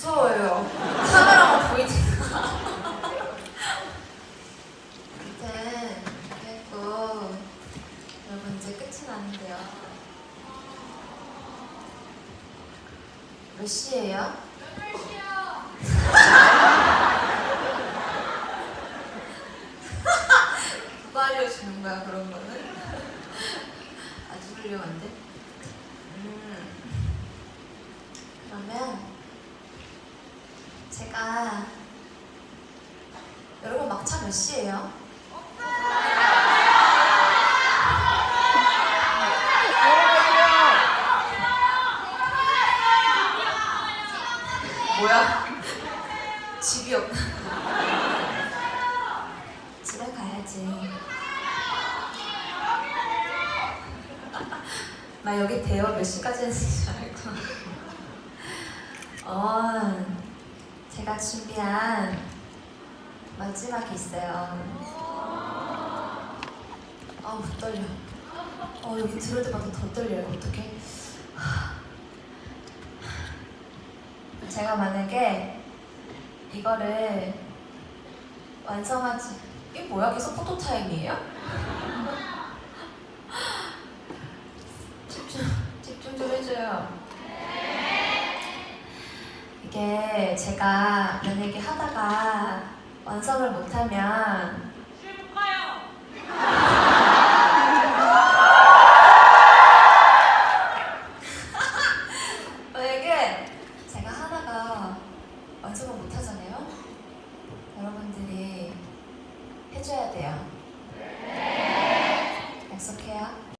무서워요. 카메라가 보이지가. 아무튼 그랬고 여러분 이제 끝이 나는데요. 몇 시예요? 누가 알려주는 거야 그런 거는? 아주 훌륭한데? 음. 그러면 제가 여러분 막차 몇 시예요? 뭐야? 집이 없나? 집에 가야지. 나 여기 대여 몇 시까지 했는지 알고. 어, 제가 준비한 마지막이 있어요. 아우 떨려. 어 여기 들을 때마다 더 떨려요. 어떡해? 제가 만약에 이거를 완성하지 이게 뭐야? 계속 포토 타임이에요? 집중 집중 좀 해줘요. 이게 제가 만약에 하다가 완성을 못하면 만약에 제가 하다가 완성을 못하잖아요? 여러분들이